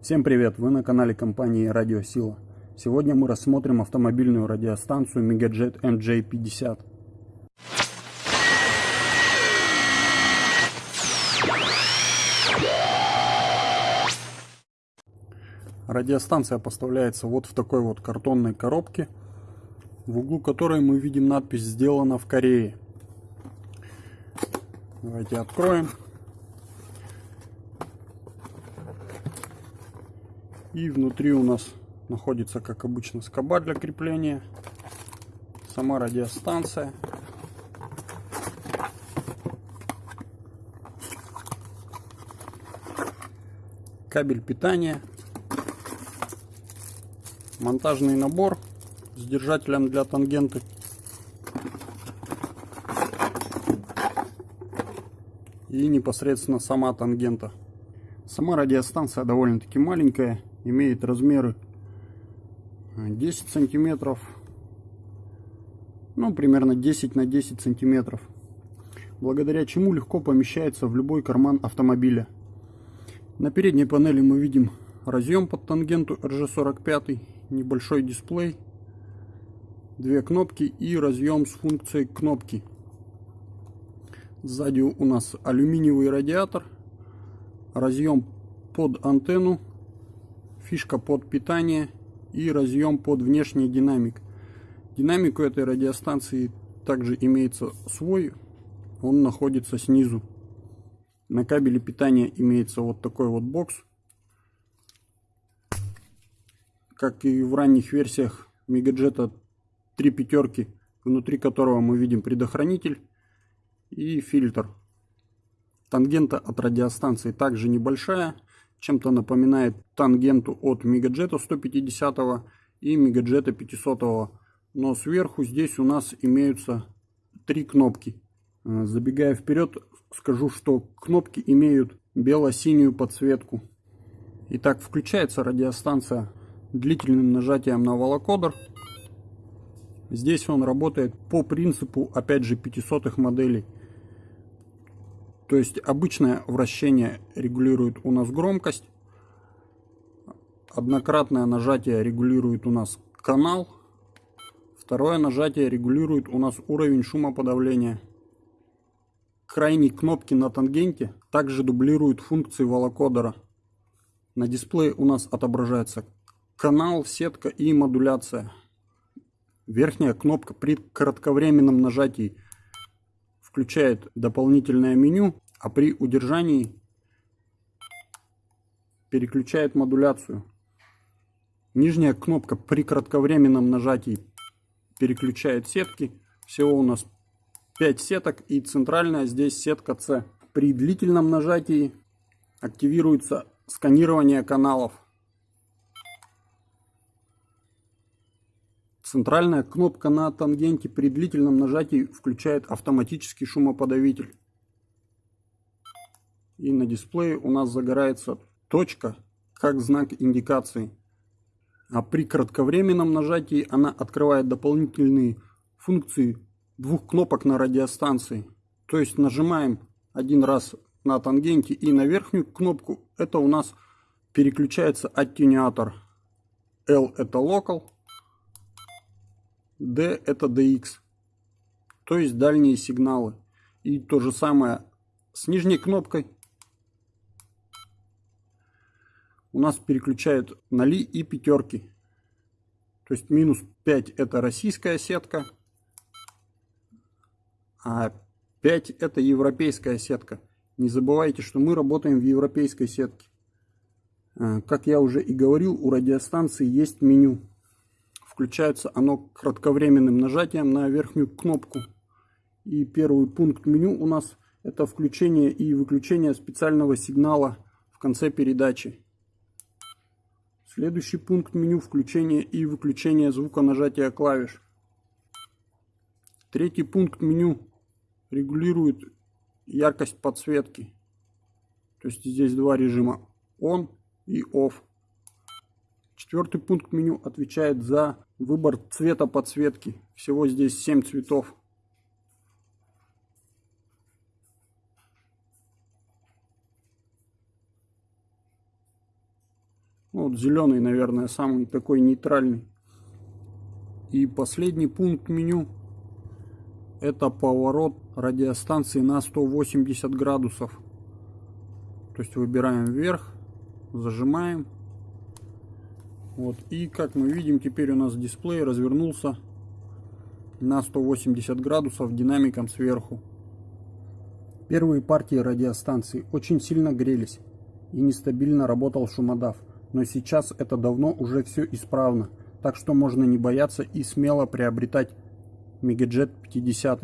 Всем привет! Вы на канале компании Радиосила. Сегодня мы рассмотрим автомобильную радиостанцию Megajet MJ50. Радиостанция поставляется вот в такой вот картонной коробке, в углу которой мы видим надпись «Сделано в Корее». Давайте откроем. И внутри у нас находится, как обычно, скоба для крепления. Сама радиостанция. Кабель питания. Монтажный набор с держателем для тангенты. И непосредственно сама тангента. Сама радиостанция довольно-таки маленькая имеет размеры 10 сантиметров. Ну примерно 10 на 10 сантиметров. Благодаря чему легко помещается в любой карман автомобиля. На передней панели мы видим разъем под тангенту RG45 небольшой дисплей две кнопки и разъем с функцией кнопки. Сзади у нас алюминиевый радиатор разъем под антенну фишка под питание и разъем под внешний динамик. Динамик у этой радиостанции также имеется свой, он находится снизу. На кабеле питания имеется вот такой вот бокс. Как и в ранних версиях Мегаджета 3 пятерки, внутри которого мы видим предохранитель и фильтр. Тангента от радиостанции также небольшая, чем-то напоминает тангенту от Мегаджета 150 и Мегаджета 500. Но сверху здесь у нас имеются три кнопки. Э, забегая вперед, скажу, что кнопки имеют бело-синюю подсветку. Итак, включается радиостанция длительным нажатием на волокодер. Здесь он работает по принципу, опять же, 500 моделей. То есть обычное вращение регулирует у нас громкость. Однократное нажатие регулирует у нас канал. Второе нажатие регулирует у нас уровень шумоподавления. Крайние кнопки на тангенте также дублируют функции волокодера. На дисплее у нас отображается канал, сетка и модуляция. Верхняя кнопка при кратковременном нажатии – включает дополнительное меню, а при удержании переключает модуляцию. Нижняя кнопка при кратковременном нажатии переключает сетки. Всего у нас 5 сеток и центральная здесь сетка C. При длительном нажатии активируется сканирование каналов. Центральная кнопка на тангенте при длительном нажатии включает автоматический шумоподавитель. И на дисплее у нас загорается точка как знак индикации. А при кратковременном нажатии она открывает дополнительные функции двух кнопок на радиостанции. То есть нажимаем один раз на тангенте и на верхнюю кнопку. Это у нас переключается аттенюатор. L это local, D это DX, то есть дальние сигналы. И то же самое с нижней кнопкой. У нас переключают на ли и пятерки. То есть минус 5 это российская сетка, а 5 это европейская сетка. Не забывайте, что мы работаем в европейской сетке. А, как я уже и говорил, у радиостанции есть меню. Включается оно кратковременным нажатием на верхнюю кнопку. И первый пункт меню у нас это включение и выключение специального сигнала в конце передачи. Следующий пункт меню включение и выключение звука нажатия клавиш. Третий пункт меню регулирует яркость подсветки. То есть здесь два режима on и off. Четвертый пункт меню отвечает за выбор цвета подсветки. Всего здесь 7 цветов. Вот зеленый, наверное, самый такой нейтральный. И последний пункт меню это поворот радиостанции на 180 градусов. То есть выбираем вверх, зажимаем. Вот. И как мы видим, теперь у нас дисплей развернулся на 180 градусов динамиком сверху. Первые партии радиостанции очень сильно грелись и нестабильно работал шумодав, но сейчас это давно уже все исправно, так что можно не бояться и смело приобретать Мегаджет 50.